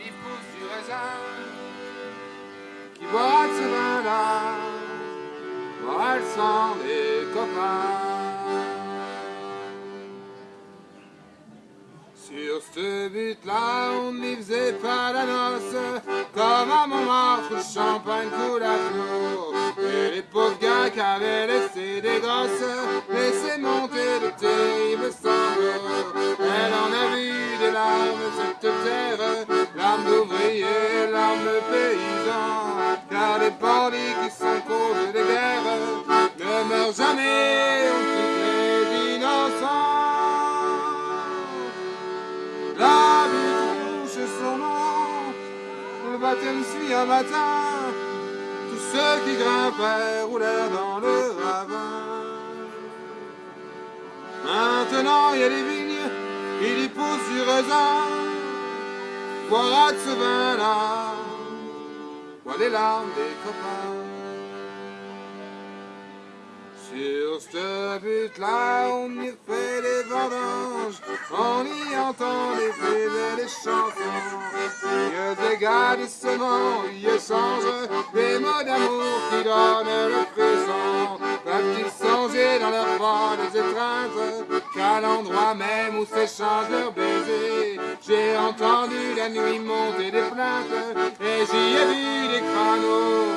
Philippe pousse du raisin, qui boira ce vin-là, boira le sang des copains. Sur ce but-là, on n'y faisait pas la noce, comme à Montmartre, champagne coule à flot. Et les pauvres gars qui avaient laissé des gosses, laissaient monter les qui cause des guerres ne meurent jamais, on toutes les innocents. La vie touche son nom, le baptême suit un matin, tous ceux qui grimpaient roulèrent dans le ravin. Maintenant il y a des vignes, il y pousse du raisin, boira de ce vin-là, les larmes des copains. Sur ce but-là, on y fait des vendanges, on y entend des fées des chansons. Il y a des y échangent des mots d'amour qui donnent le frisson. Peuvent-ils songer dans leur voix des étreintes, qu'à l'endroit même où s'échangent leurs baisers, j'ai entendu la nuit monter des plaintes, et j'y ai vu des crânes